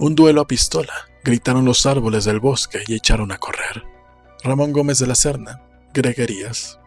Un duelo a pistola, gritaron los árboles del bosque y echaron a correr. Ramón Gómez de la Serna, Greguerías,